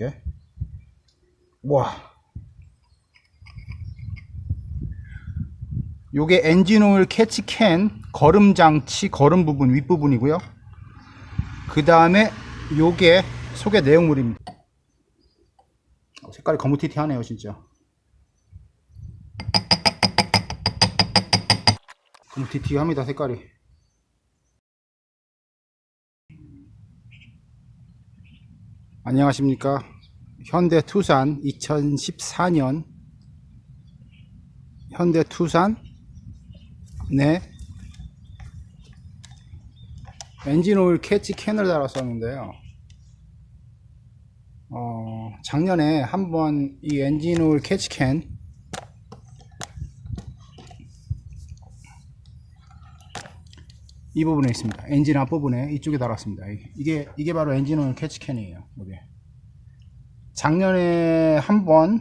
예? 와. 요게 엔진오일 캐치캔 거름 장치 거름 부분 윗부분이고요. 그 다음에 요게 속의 내용물입니다. 어, 색깔이 거무튀튀하네요, 진짜. 거무튀튀합니다, 색깔이. 안녕하십니까. 현대 투산 2014년 현대 투산 네 엔진 오일 catch can을 달았었는데요. 어, 작년에 한번 이 엔진 오일 catch can 이 부분에 있습니다. 엔진 앞부분에 이쪽에 달았습니다. 이게 이게 바로 엔진 오일 catch can이에요. 이게. 작년에 한 번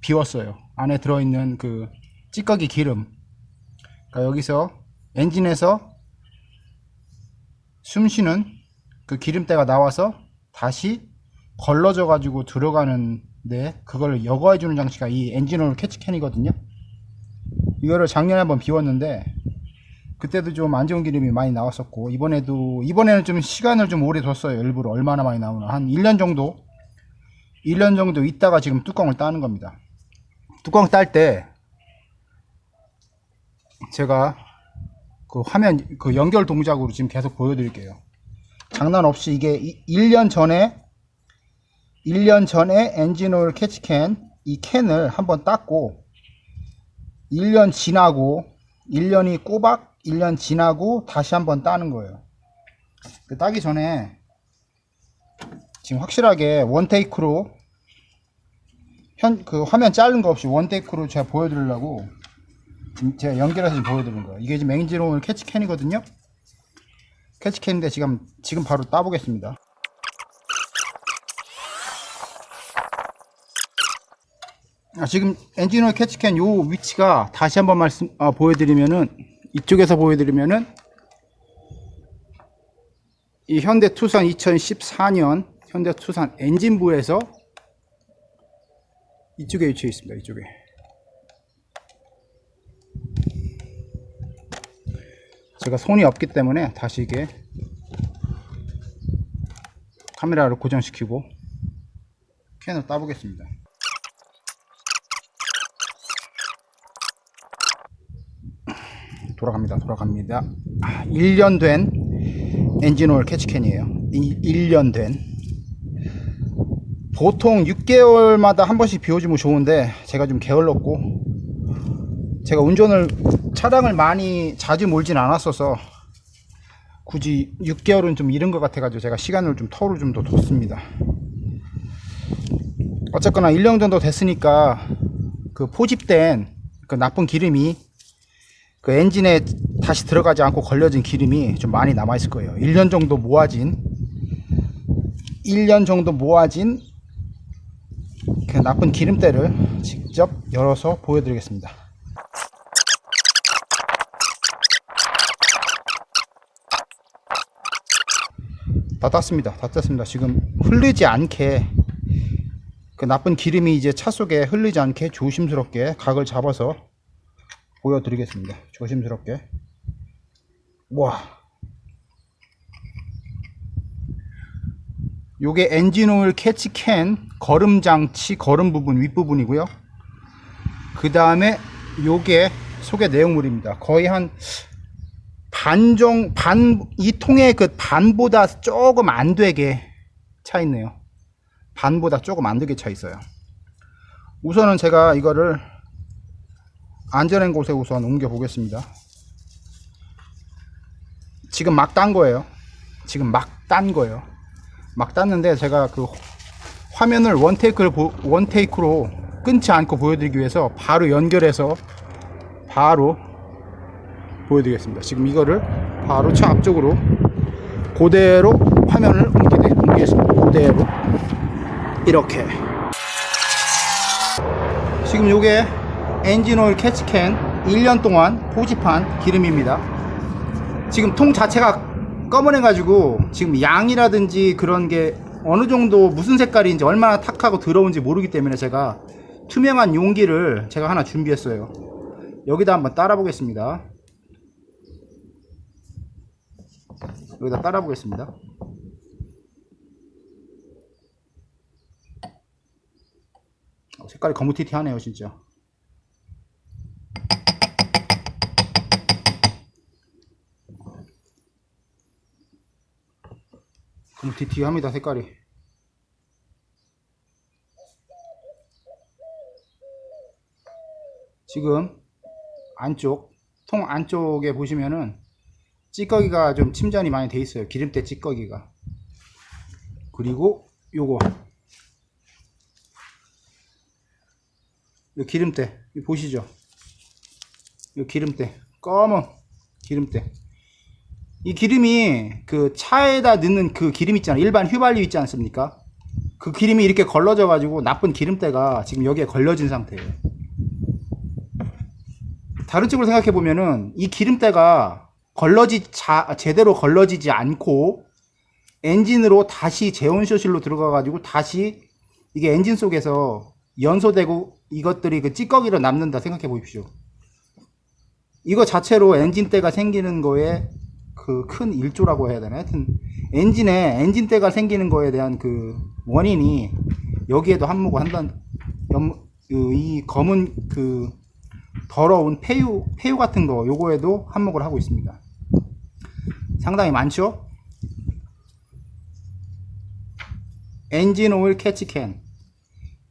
비웠어요. 안에 들어있는 그 찌꺼기 기름. 그러니까 여기서 엔진에서 숨쉬는 그 기름때가 나와서 다시 걸러져 가지고 들어가는데 그걸 여과해 주는 장치가 이 엔진오일 catch can이거든요. 이거를 작년에 한번 비웠는데 그때도 좀 안 좋은 기름이 많이 나왔었고 이번에도 이번에는 좀 시간을 좀 오래 뒀어요. 일부러 얼마나 많이 나오나 한 1년 정도 1년 정도 있다가 지금 뚜껑을 따는 겁니다. 뚜껑 딸 때 제가 그 화면 그 연결 동작으로 지금 계속 보여드릴게요. 장난 없이 이게 1년 전에 1년 전에 엔진오일 캐치캔 이 캔을 한번 땄고 1년 지나고 1년이 꼬박 1년 지나고 다시 한번 따는 거예요. 그 따기 전에 지금 확실하게 원테이크로 현 그 화면 자른 거 없이 원테이크로 제가 보여드리려고 제가 연결해서 지금 보여드리는 거예요. 이게 지금 맹지로울 캐치캔이거든요. 캐치캔인데 지금 지금 바로 따보겠습니다. 아, 지금 엔진오일 캐치캔 요 위치가 다시 한번 말씀 아, 보여드리면은 이쪽에서 보여드리면은 이 현대 투산 2014년 현대 투산 엔진부에서 이쪽에 위치해 있습니다. 이쪽에. 제가 손이 없기 때문에 다시 이게 카메라를 고정시키고 캔을 따보겠습니다. 돌아갑니다. 돌아갑니다. 1년 된 엔진오일 캐치캔이에요. 1년 된. 보통 6개월마다 한 번씩 비워주면 좋은데 제가 좀 게을렀고 제가 운전을 차량을 많이 자주 몰진 않았어서 굳이 6개월은 좀 이른 것 같아 가지고 제가 시간을 좀 터를 좀더 뒀습니다 어쨌거나 1년 정도 됐으니까 그 포집된 그 나쁜 기름이 그 엔진에 다시 들어가지 않고 걸려진 기름이 좀 많이 남아 있을 거예요. 1년 정도 모아진 1년 정도 모아진 그 나쁜 기름때를 직접 열어서 보여드리겠습니다. 다 땄습니다. 다 땄습니다. 지금 흘리지 않게 그 나쁜 기름이 이제 차 속에 흘리지 않게 조심스럽게 각을 잡아서 보여드리겠습니다. 조심스럽게. 와. 요게 엔진오일 캐치캔 거름 장치 거름 부분 윗부분이고요. 그 다음에 요게 속의 내용물입니다. 거의 한 반정 반 이 통의 그 반보다 조금 안 되게 차 있네요. 반보다 조금 안 되게 차 있어요. 우선은 제가 이거를 안전한 곳에 우선 옮겨 보겠습니다. 지금 막 딴 거예요. 지금 막 딴 거예요. 막 땄는데 제가 그 화면을 원테이크를 보, 원테이크로 끊지 않고 보여드리기 위해서 바로 연결해서 바로 보여드리겠습니다. 지금 이거를 바로 차 앞쪽으로 그대로 화면을 옮기, 옮기겠습니다. 그대로. 이렇게. 지금 요게 엔진오일 캐치캔 1년 동안 포집한 기름입니다. 지금 통 자체가 검은해 가지고 지금 양이라든지 그런 게 어느 정도 무슨 색깔인지 얼마나 탁하고 더러운지 모르기 때문에 제가 투명한 용기를 제가 하나 준비했어요. 여기다 한번 따라 보겠습니다. 여기다 따라 보겠습니다. 어, 색깔이 거무튀튀하네요, 진짜. 거무튀튀합니다, 색깔이. 지금 안쪽 통 안쪽에 보시면은 찌꺼기가 좀 침전이 많이 돼 있어요. 기름때 찌꺼기가. 그리고 요거. 요 기름때. 보시죠? 요 기름때. 검은 기름때 이 기름이 그 차에다 넣는 그 기름 있잖아요. 일반 휘발유 있지 않습니까? 그 기름이 이렇게 걸러져 가지고 나쁜 기름때가 지금 여기에 걸려진 상태예요. 다른 쪽으로 생각해 보면은 이 기름때가 걸러지 자, 제대로 걸러지지 않고 엔진으로 다시 제온쇼실로 들어가 가지고 다시 이게 엔진 속에서 연소되고 이것들이 그 찌꺼기로 남는다 생각해 보십시오. 이거 자체로 엔진때가 생기는 거에 그 큰 일조라고 해야 되나 하여튼 엔진에 엔진때가 생기는 거에 대한 그 원인이 여기에도 한몫을 한다는 연- 그이 검은 그 더러운 폐유 폐유 같은 거 요거에도 한몫을 하고 있습니다. 상당히 많죠? 엔진 오일 캐치캔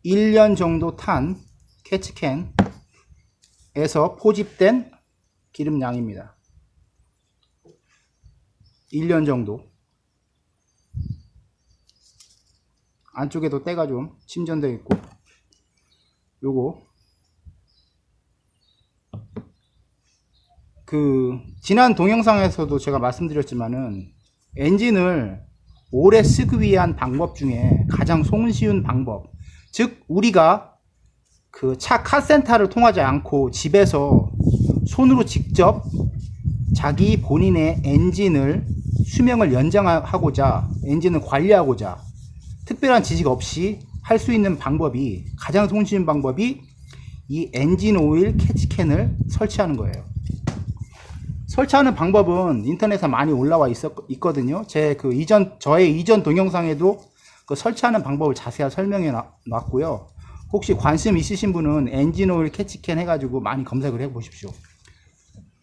1년 정도 탄 캐치캔에서 포집된 기름량입니다. 1년 정도. 안쪽에도 때가 좀 침전되어 있고. 요거. 그 지난 동영상에서도 제가 말씀드렸지만은 엔진을 오래 쓰기 위한 방법 중에 가장 손쉬운 방법. 즉 우리가 그 차 카센터를 통하지 않고 집에서 손으로 직접 자기 본인의 엔진을 수명을 연장하고자 엔진을 관리하고자 특별한 지식 없이 할 수 있는 방법이 가장 손쉬운 방법이 이 엔진 오일 catch can을 설치하는 거예요. 설치하는 방법은 인터넷에 많이 올라와 있었, 있거든요. 제 그 이전, 저의 이전 동영상에도 그 설치하는 방법을 자세히 설명해 놔- 놨고요. 혹시 관심 있으신 분은 엔진 오일 catch can 해가지고 많이 검색을 해 보십시오.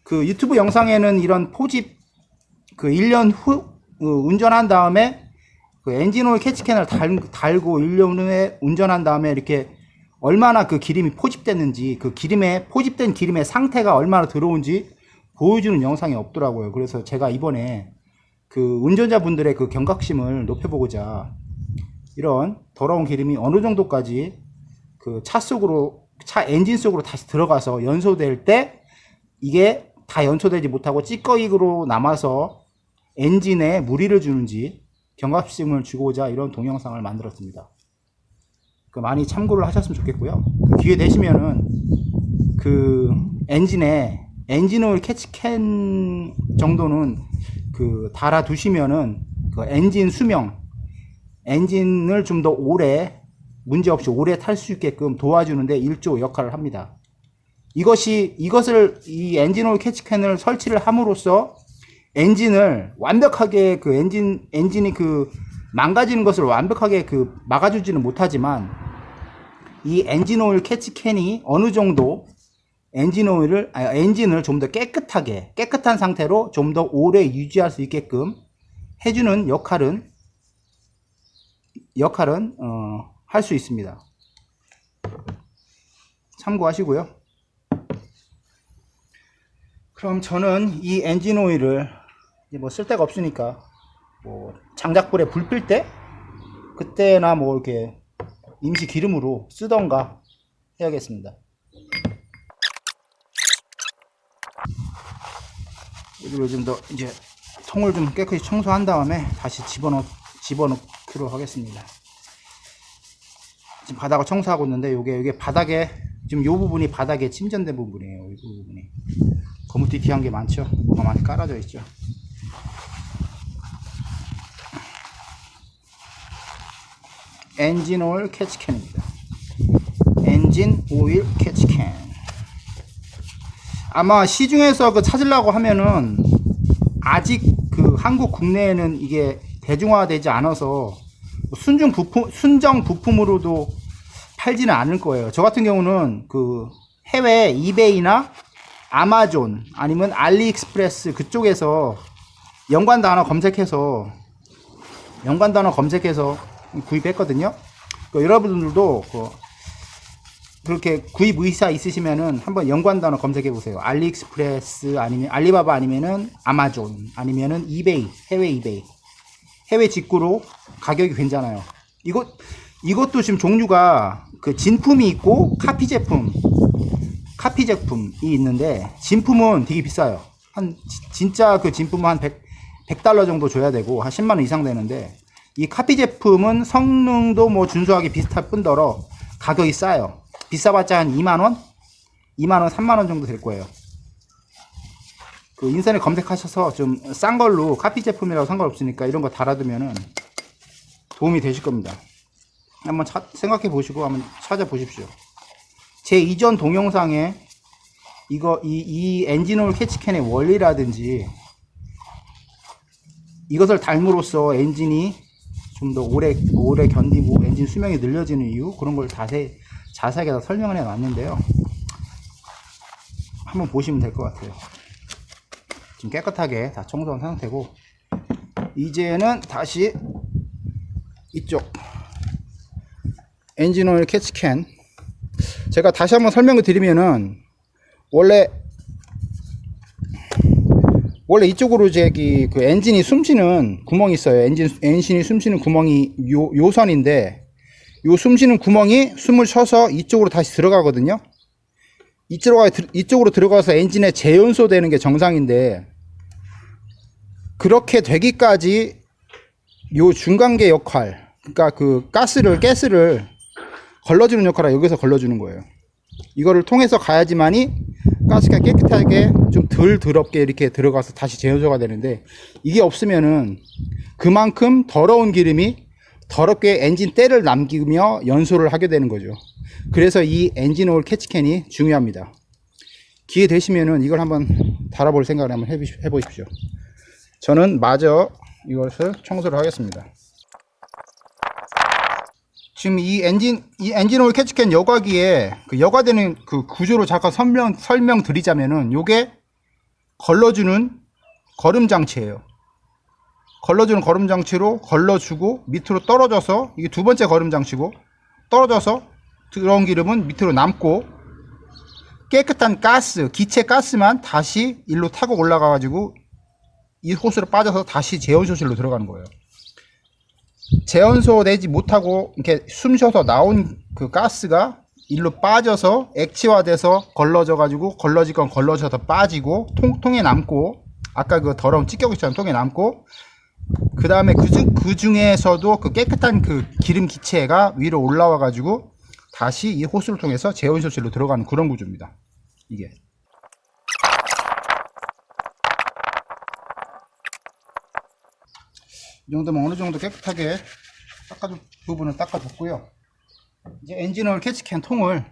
그 유튜브 영상에는 이런 포집 그 1년 후 어, 운전한 다음에 그 엔진 오일 catch can을 달, 달고 1년 후에 운전한 다음에 이렇게 얼마나 그 기름이 포집됐는지 그 기름에 포집된 기름의 상태가 얼마나 더러운지 보여주는 영상이 없더라고요. 그래서 제가 이번에 그 운전자분들의 그 경각심을 높여보고자 이런 더러운 기름이 어느 정도까지 그 차 속으로 차 엔진 속으로 다시 들어가서 연소될 때 이게 다 연소되지 못하고 찌꺼기로 남아서 엔진에 무리를 주는지 경각심을 주고자 이런 동영상을 만들었습니다. 그 많이 참고를 하셨으면 좋겠고요. 그 기회 되시면은 그 엔진에 엔진 오일 catch can 정도는 그 달아 두시면은 그 엔진 수명 엔진을 좀 더 오래 문제없이 오래 탈 수 있게끔 도와주는데 일조 역할을 합니다. 이것이 이것을 이 엔진 오일 catch can을 설치를 함으로써 엔진을 완벽하게 그 엔진 엔진이 그 망가지는 것을 완벽하게 그 막아주지는 못하지만 이 엔진 오일 catch can이 어느 정도 엔진 오일을 아, 엔진을 좀 더 깨끗하게 깨끗한 상태로 좀 더 오래 유지할 수 있게끔 해주는 역할은 역할은 어, 할 수 있습니다. 참고하시고요. 그럼 저는 이 엔진 오일을 뭐 쓸데가 없으니까 뭐 장작불에 불 필 때 그때나 뭐 이렇게 임시 기름으로 쓰던가 해야겠습니다. 그리고 좀더 이제 통을 좀 깨끗이 청소한 다음에 다시 집어넣 집어넣기로 하겠습니다. 지금 바닥을 청소하고 있는데 요게 요게 바닥에 지금 요 부분이 바닥에 침전된 부분이에요. 이 부분이 거무튀튀한 게 많죠. 뭐가 많이 깔아져 있죠. 엔진 오일 catch can입니다. 엔진 오일 catch can. 아마 시중에서 그 찾으려고 하면은 아직 그 한국 국내에는 이게 대중화되지 않아서 순중 부품 순정 부품으로도 팔지는 않을 거예요. 저 같은 경우는 그 해외 이베이나 아마존 아니면 알리익스프레스 그쪽에서 연관 단어 검색해서 연관 단어 검색해서 구입했거든요. 그 여러분들도 그 그렇게 구입 의사 있으시면은 한번 연관 단어 검색해 보세요. 알리익스프레스 아니면 알리바바 아니면은 아마존 아니면은 이베이 해외 이베이 해외 직구로 가격이 괜찮아요. 이것 이것도 지금 종류가 그 진품이 있고 카피 제품 카피 제품이 있는데 진품은 되게 비싸요. 한 지- 진짜 그 진품은 한 100, 100달러 정도 줘야 되고 한 10만 원 이상 되는데 이 카피 제품은 성능도 뭐 준수하게 비슷할 뿐더러 가격이 싸요. 비싸봤자 한 2만 원, 2만 원, 3만 원 정도 될 거예요. 그 인터넷 검색하셔서 좀 싼 걸로 카피 제품이라고 상관없으니까 이런 거 달아두면은 도움이 되실 겁니다. 한번 차- 생각해 보시고 한번 찾아보십시오. 제 이전 동영상에 이거 이, 이 엔진오일 catch can의 원리라든지 이것을 닮으로써 엔진이 좀 더 오래 오래 견디고 엔진 수명이 늘려지는 이유 그런 걸 자세 자세하게 다 설명을 해 놨는데요. 한번 보시면 될 것 같아요. 지금 깨끗하게 다 청소한 상태고 이제는 다시 이쪽 엔진오일 catch can 제가 다시 한번 설명을 드리면은 원래 원래 이쪽으로 저기 그 엔진이 숨쉬는 구멍이 있어요. 엔진 엔진이 숨쉬는 구멍이 요 요선인데 요 숨쉬는 구멍이 숨을 쉬어서 이쪽으로 다시 들어가거든요. 이쪽으로 이쪽으로 들어가서 엔진에 재연소 되는 게 정상인데 그렇게 되기까지 요 중간계 역할 그러니까 그 가스를 가스를 걸러주는 역할을 여기서 걸러주는 거예요. 이거를 통해서 가야지만이 가스가 깨끗하게 좀 덜 더럽게 이렇게 들어가서 다시 재연소가 되는데 이게 없으면은 그만큼 더러운 기름이 더럽게 엔진 때를 남기며 연소를 하게 되는 거죠. 그래서 이 엔진 오일 catch can이 중요합니다. 기회 되시면은 이걸 한번 달아볼 생각을 한번 해보십시오. 저는 마저 이것을 청소를 하겠습니다. 지금 이 엔진 이 엔진 오일 catch can 여과기에 그 여과되는 그 구조로 잠깐 설명 설명 드리자면은 요게 걸러주는 거름 장치예요. 걸러주는 거름 장치로 걸러주고 밑으로 떨어져서 이게 두 번째 거름 장치고 떨어져서 들어온 기름은 밑으로 남고 깨끗한 가스 기체 가스만 다시 일로 타고 올라가 가지고 이 호스로 빠져서 다시 제온 소실로 들어가는 거예요. 재연소 되지 못하고 이렇게 숨 쉬어서 나온 그 가스가 일로 빠져서 액체화돼서 걸러져 가지고 걸러질 건 걸러져서 빠지고 통, 통에 남고 아까 그 더러운 찌꺼기처럼 통에 남고 그 다음에 그, 중, 그 중에서도 그 깨끗한 그 기름 기체가 위로 올라와 가지고 다시 이 호스를 통해서 재온 소실로 들어가는 그런 구조입니다. 이게. 이 정도면 어느 정도 깨끗하게 닦아줄 부분을 닦아줬고요. 이제 엔진오일 캐치캔 통을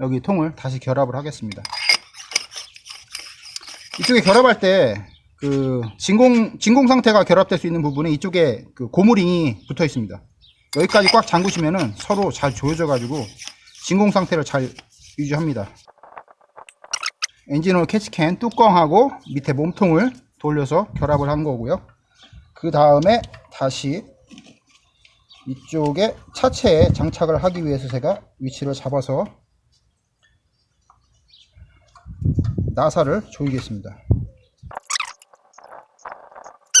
여기 통을 다시 결합을 하겠습니다. 이쪽에 결합할 때 그 진공 진공 상태가 결합될 수 있는 부분에 이쪽에 그 고무링이 붙어 있습니다. 여기까지 꽉 잠그시면은 서로 잘 조여져 가지고 진공 상태를 잘 유지합니다. 엔진오일 캐치캔 뚜껑하고 밑에 몸통을 돌려서 결합을 한 거고요. 그 다음에 다시 이쪽에 차체에 장착을 하기 위해서 제가 위치를 잡아서 나사를 조이겠습니다.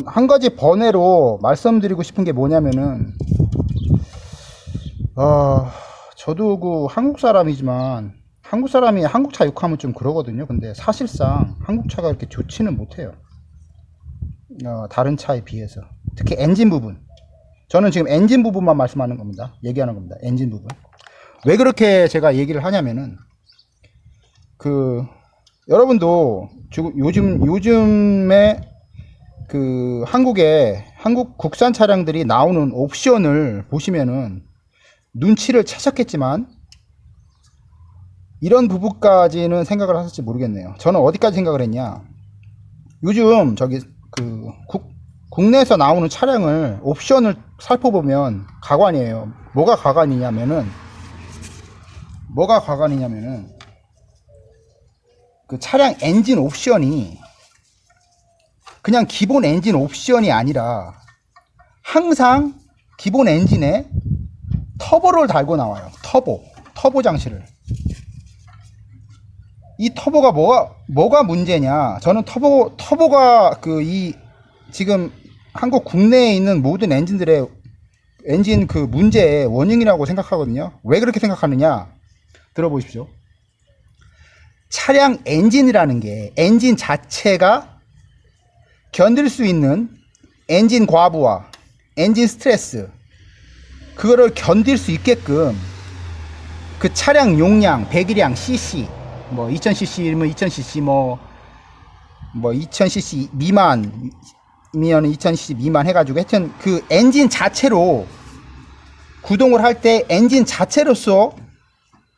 한 가지 번외로 말씀드리고 싶은 게 뭐냐면은 어, 저도 그 한국 사람이지만 한국 사람이 한국 차 욕하면 좀 그러거든요. 근데 사실상 한국 차가 그렇게 좋지는 못해요. 어, 다른 차에 비해서. 특히 엔진 부분. 저는 지금 엔진 부분만 말씀하는 겁니다. 얘기하는 겁니다. 엔진 부분. 왜 그렇게 제가 얘기를 하냐면은 그 여러분도 요즘 요즘에 그 한국에 한국 국산 차량들이 나오는 옵션을 보시면은 눈치를 채셨겠지만 이런 부분까지는 생각을 하실지 모르겠네요. 저는 어디까지 생각을 했냐? 요즘 저기 그 국, 국내에서 나오는 차량을 옵션을 살펴보면 가관이에요. 뭐가 가관이냐면은 뭐가 가관이냐면은 그 차량 엔진 옵션이 그냥 기본 엔진 옵션이 아니라 항상 기본 엔진에 터보를 달고 나와요. 터보. 터보 장치를. 이 터보가 뭐가 뭐가 문제냐? 저는 터보 터보가 그 이 지금 한국 국내에 있는 모든 엔진들의 엔진 그 문제의 원인이라고 생각하거든요. 왜 그렇게 생각하느냐? 들어보십시오. 차량 엔진이라는 게 엔진 자체가 견딜 수 있는 엔진 과부하, 엔진 스트레스 그거를 견딜 수 있게끔 그 차량 용량, 배기량, cc 뭐 2000cc면 2000cc 뭐 뭐 2000cc 미만이면 2000cc 미만 해가지고 하여튼 그 엔진 자체로 구동을 할 때 엔진 자체로서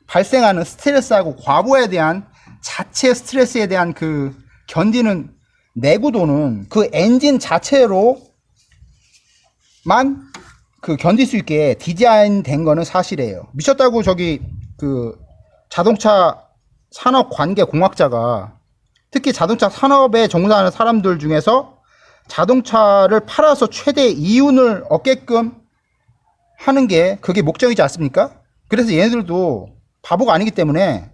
발생하는 스트레스하고 과부하에 대한 자체 스트레스에 대한 그 견디는 내구도는 그 엔진 자체로만 그 견딜 수 있게 디자인 된 거는 사실이에요. 미쳤다고 저기 그 자동차 산업 관계 공학자가 특히 자동차 산업에 종사하는 사람들 중에서 자동차를 팔아서 최대 이윤을 얻게끔 하는 게 그게 목적이지 않습니까? 그래서 얘네들도 바보가 아니기 때문에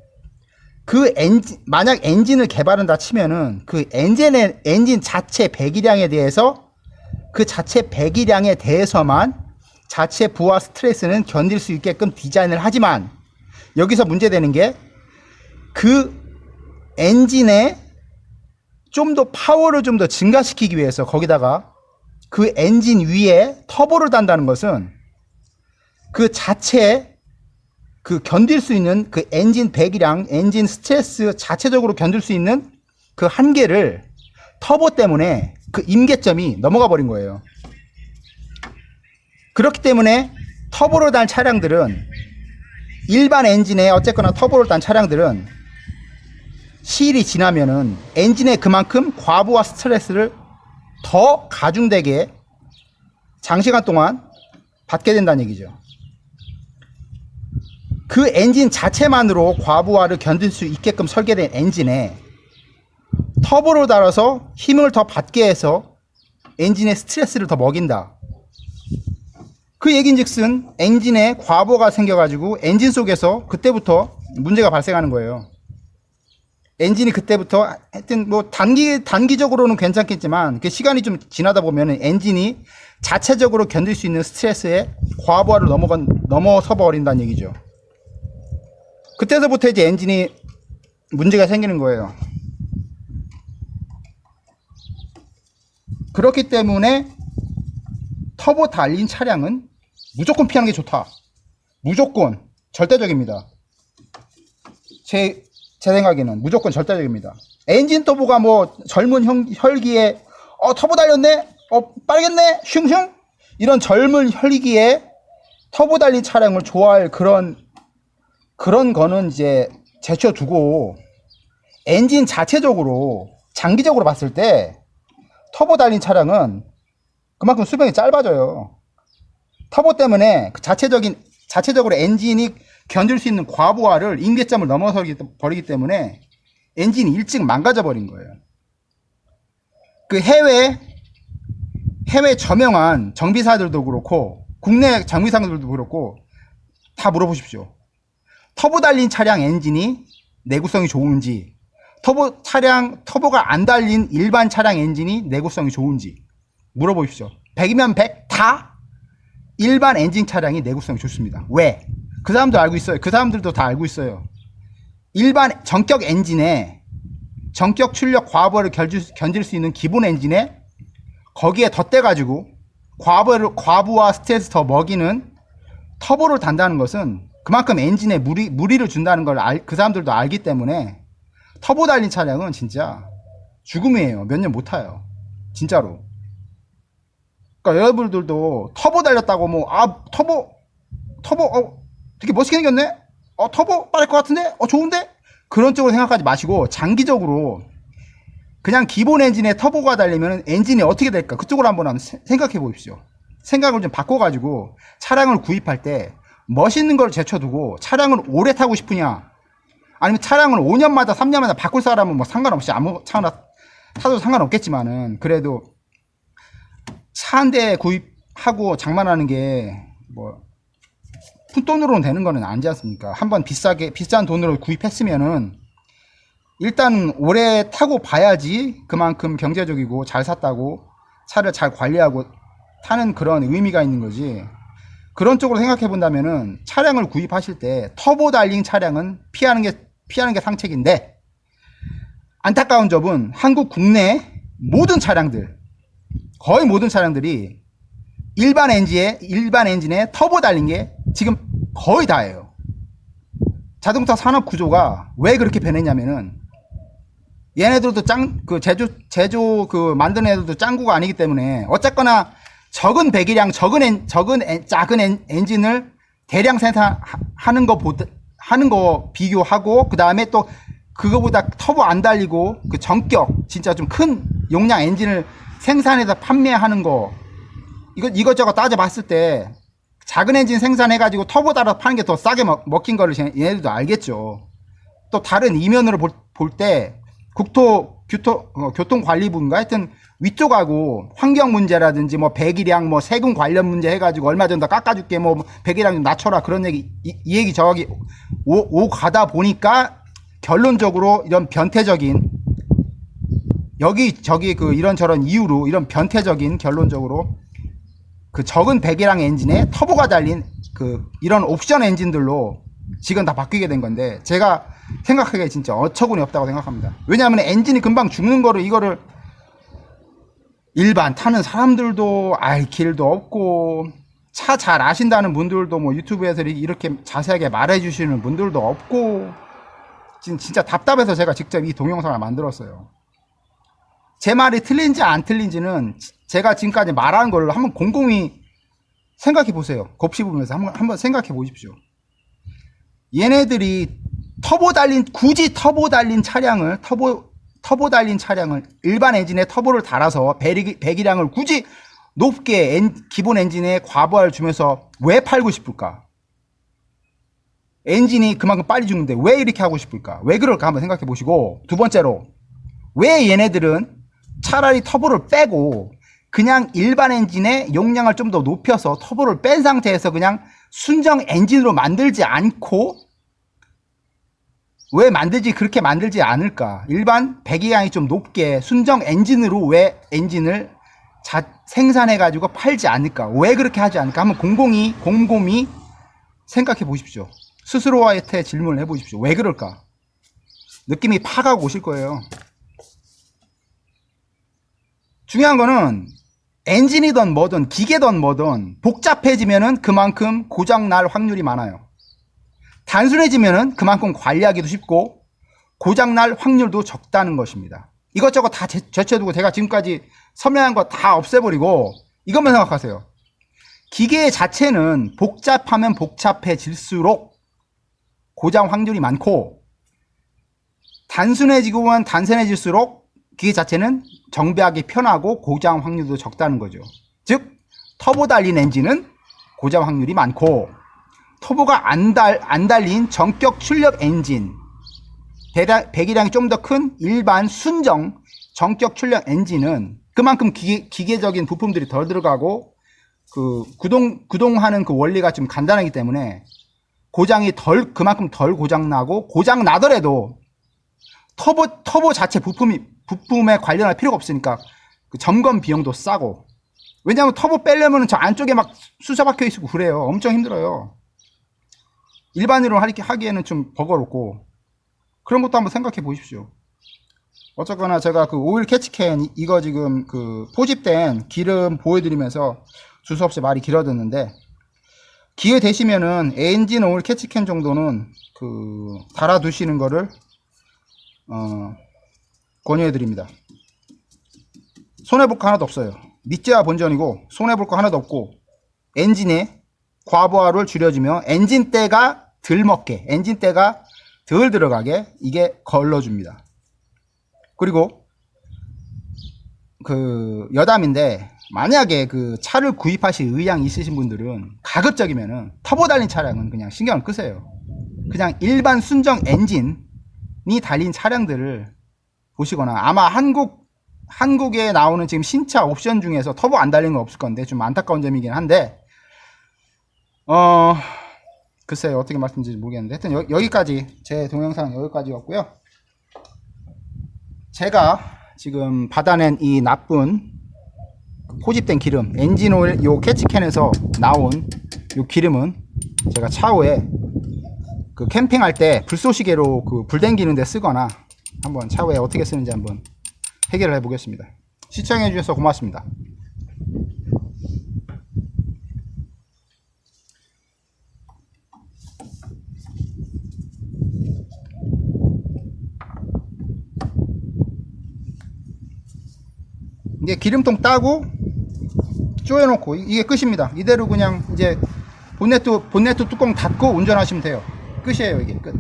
그 엔진 만약 엔진을 개발한다 치면은 그 엔진의 엔진 자체 배기량에 대해서 그 자체 배기량에 대해서만 자체 부하 스트레스는 견딜 수 있게끔 디자인을 하지만 여기서 문제되는 게 그 엔진의 좀더 파워를 좀 더 증가시키기 위해서 거기다가 그 엔진 위에 터보를 단다는 것은 그 자체 그 견딜 수 있는 그 엔진 배기량, 엔진 스트레스 자체적으로 견딜 수 있는 그 한계를 터보 때문에 그 임계점이 넘어가 버린 거예요. 그렇기 때문에 터보를 단 차량들은 일반 엔진에 어쨌거나 터보를 단 차량들은 시일이 지나면은 엔진에 그만큼 과부하 스트레스를 더 가중되게 장시간 동안 받게 된다는 얘기죠. 그 엔진 자체만으로 과부하를 견딜 수 있게끔 설계된 엔진에 터보를 달아서 힘을 더 받게 해서 엔진의 스트레스를 더 먹인다. 그 얘긴즉슨 엔진에 과부하가 생겨가지고 엔진 속에서 그때부터 문제가 발생하는 거예요. 엔진이 그때부터 하여튼 뭐 단기 단기적으로는 괜찮겠지만 그 시간이 좀 지나다 보면은 엔진이 자체적으로 견딜 수 있는 스트레스에 과부하를 넘어간 넘어서 버린다는 얘기죠. 그때서부터 이제 엔진이 문제가 생기는 거예요. 그렇기 때문에 터보 달린 차량은 무조건 피하는 게 좋다. 무조건 절대적입니다. 제, 제 생각에는 무조건 절대적입니다. 엔진 터보가 뭐 젊은 형, 혈기에 어 터보 달렸네, 어 빠르겠네, 슝슝 이런 젊은 혈기에 터보 달린 차량을 좋아할 그런 그런 거는 이제 제쳐두고 엔진 자체적으로 장기적으로 봤을 때 터보 달린 차량은 그만큼 수명이 짧아져요. 터보 때문에 그 자체적인 자체적으로 엔진이 견딜 수 있는 과부하를 임계점을 넘어서 버리기 때문에 엔진이 일찍 망가져 버린 거예요. 그 해외 해외 저명한 정비사들도 그렇고 국내 정비사들도 그렇고 다 물어보십시오. 터보 달린 차량 엔진이 내구성이 좋은지 터보 차량 터보가 안 달린 일반 차량 엔진이 내구성이 좋은지 물어보십시오. 100이면 100 다 일반 엔진 차량이 내구성이 좋습니다. 왜? 그 사람도 알고 있어요. 그 사람들도 다 알고 있어요. 일반 정격 엔진에 정격 출력 과부하를 견딜 수 있는 기본 엔진에 거기에 덧대가지고 과부하를, 과부하 스트레스 더 먹이는 터보를 단다는 것은 그만큼 엔진에 무리, 무리를 준다는 걸 그 사람들도 알기 때문에 터보 달린 차량은 진짜 죽음이에요. 몇 년 못 타요. 진짜로. 그러니까 여러분들도 터보 달렸다고 뭐 아 터보 터보 어 되게 멋있게 생겼네? 어 터보 빠를 것 같은데? 어 좋은데? 그런 쪽으로 생각하지 마시고 장기적으로 그냥 기본 엔진에 터보가 달리면 엔진이 어떻게 될까? 그쪽으로 한번 생각해 보십시오. 생각을 좀 바꿔가지고 차량을 구입할 때 멋있는 걸 제쳐두고 차량을 오래 타고 싶으냐? 아니면 차량을 5년마다 3년마다 바꿀 사람은 뭐 상관없이 아무 차나 타도 상관없겠지만은 그래도 차 한 대 구입하고 장만하는 게 뭐 푼돈으로는 되는 거는 아니지 않습니까? 한번 비싸게 비싼 돈으로 구입했으면은 일단 오래 타고 봐야지 그만큼 경제적이고 잘 샀다고 차를 잘 관리하고 타는 그런 의미가 있는 거지. 그런 쪽으로 생각해 본다면은 차량을 구입하실 때 터보 달린 차량은 피하는 게 피하는 게 상책인데 안타까운 점은 한국 국내 모든 차량들 거의 모든 차량들이 일반 엔진에 일반 엔진에 터보 달린 게 지금 거의 다예요. 자동차 산업 구조가 왜 그렇게 변했냐면은 얘네들도 짱 그 제조 제조 그 만드는 애들도 짱구가 아니기 때문에 어쨌거나 적은 배기량 적은 엔, 적은 엔, 작은 엔, 엔진을 대량 생산하는 거 보다 하는 거 비교하고 그 다음에 또 그거보다 터보 안 달리고 그 정격 진짜 좀 큰 용량 엔진을 생산해서 판매하는 거 이거 이것저것 따져봤을 때 작은 엔진 생산해가지고 터보 달아서 파는 게 더 싸게 먹, 먹힌 거를 쟤- 얘네들도 알겠죠. 또 다른 이면으로 볼때 국토 교토, 어, 교통관리부인가 하여튼 위쪽하고 환경 문제라든지 뭐 배기량 뭐 세금 관련 문제 해가지고 얼마 전에 깎아줄게 뭐 배기량 좀 낮춰라 그런 얘기 이, 이 얘기 저기 오, 오 가다 보니까 결론적으로 이런 변태적인 여기 저기 그 이런저런 이유로 이런 변태적인 결론적으로 그 적은 배기량 엔진에 터보가 달린 그 이런 옵션 엔진들로 지금 다 바뀌게 된 건데 제가 생각하기에 진짜 어처구니 없다고 생각합니다. 왜냐하면 엔진이 금방 죽는 거를 이거를 일반 타는 사람들도 알 길도 없고 차 잘 아신다는 분들도 뭐 유튜브에서 이렇게 자세하게 말해 주시는 분들도 없고 진- 진짜 답답해서 제가 직접 이 동영상을 만들었어요. 제 말이 틀린지 안 틀린지는 지- 제가 지금까지 말한 걸 한번 곰곰이 생각해 보세요. 곱씹으면서 한번, 한번 생각해 보십시오. 얘네들이 터보 달린 굳이 터보 달린 차량을 터보 터보 달린 차량을 일반 엔진에 터보를 달아서 배기, 배기량을 굳이 높게 엔- 기본 엔진에 과부하를 주면서 왜 팔고 싶을까? 엔진이 그만큼 빨리 죽는데 왜 이렇게 하고 싶을까? 왜 그럴까 한번 생각해 보시고 두 번째로 왜 얘네들은 차라리 터보를 빼고 그냥 일반 엔진의 용량을 좀 더 높여서 터보를 뺀 상태에서 그냥 순정 엔진으로 만들지 않고 왜 만들지 그렇게 만들지 않을까? 일반 배기량이 좀 높게 순정 엔진으로 왜 엔진을 자, 생산해 가지고 팔지 않을까? 왜 그렇게 하지 않을까? 한번 곰곰이 곰곰이 생각해 보십시오. 스스로한테 질문을 해 보십시오. 왜 그럴까? 느낌이 파가고 오실 거예요. 중요한 거는 엔진이든 뭐든 기계든 뭐든 복잡해지면은 그만큼 고장 날 확률이 많아요. 단순해지면은 그만큼 관리하기도 쉽고 고장 날 확률도 적다는 것입니다. 이것저것 다 제- 제쳐두고 제가 지금까지 설명한 거 다 없애버리고 이것만 생각하세요. 기계 자체는 복잡하면 복잡해질수록 고장 확률이 많고 단순해지고만 단순해질수록 기계 자체는 정비하기 편하고 고장 확률도 적다는 거죠. 즉 터보 달린 엔진은 고장 확률이 많고 터보가 안, 달, 안 달린 전격 출력 엔진 배량, 배기량이 좀 더 큰 일반 순정 전격 출력 엔진은 그만큼 기계, 기계적인 부품들이 덜 들어가고 그 구동 구동하는 그 원리가 좀 간단하기 때문에 고장이 덜 그만큼 덜 고장 나고 고장 나더라도 터보 터보 자체 부품이 부품에 관련할 필요가 없으니까 그 점검 비용도 싸고. 왜냐하면 터보 빼려면 저 안쪽에 막 수사 박혀 있고 그래요. 엄청 힘들어요. 일반으로 하기- 하기에는 좀 버거롭고. 그런 것도 한번 생각해 보십시오. 어쨌거나 제가 그 오일 catch can 이- 이거 지금 그 포집된 기름 보여드리면서 두서없이 말이 길어졌는데 기회 되시면은 엔진 오일 catch can 정도는 그 달아 두시는 거를 어, 권유해 드립니다. 손해 볼 거 하나도 없어요. 밑져야 본전이고 손해 볼 거 하나도 없고 엔진에 과부하를 줄여주며 엔진 때가 덜 먹게, 엔진 때가 덜 들어가게 이게 걸러줍니다. 그리고 그 여담인데 만약에 그 차를 구입하실 의향 있으신 분들은 가급적이면은 터보 달린 차량은 그냥 신경을 끄세요. 그냥 일반 순정 엔진이 달린 차량들을 보시거나 아마 한국 한국에 나오는 지금 신차 옵션 중에서 터보 안 달린 건 없을 건데 좀 안타까운 점이긴 한데 어 글쎄요 어떻게 말씀드릴지 모르겠는데. 하여튼 여, 여기까지 제 동영상 여기까지였고요. 제가 지금 받아낸 이 나쁜 포집된 기름 엔진오일 요 캐치캔에서 나온 요 기름은 제가 차후에 그 캠핑할 때 불쏘시개로 그 불 댕기는 데 쓰거나 한번 차후에 어떻게 쓰는지 한번 해결을 해 보겠습니다 시청해 주셔서 고맙습니다 이제 기름통 따고 쪼여놓고 이- 이게 끝입니다. 이대로 그냥 이제 본네트 본네트 뚜껑 닫고 운전하시면 돼요. 끝이에요 이게 끝.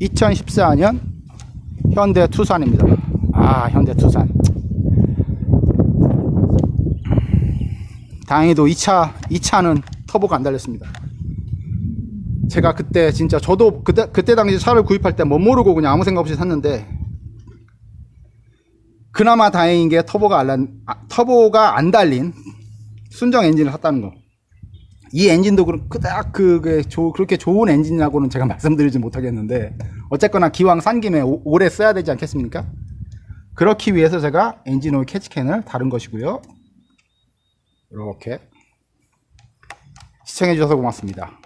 (2014년) 현대 투산입니다 아 현대 투산 다행히도 이 차, 이 차는 터보가 안 달렸습니다. 제가 그때 진짜 저도 그때, 그때 당시 차를 구입할 때뭐 모르고 그냥 아무 생각 없이 샀는데 그나마 다행인 게 터보가 안, 난- 아, 터보가 안 달린 순정 엔진을 샀다는 거. 이 엔진도 그- 그닥 그, 그, 조- 그렇게 좋은 엔진이라고는 제가 말씀드리지 못하겠는데 어쨌거나 기왕 산 김에 오- 오래 써야 되지 않겠습니까? 그렇기 위해서 제가 엔진 오일 캐치캔을 다른 것이고요. 이렇게 시청해 주셔서 고맙습니다.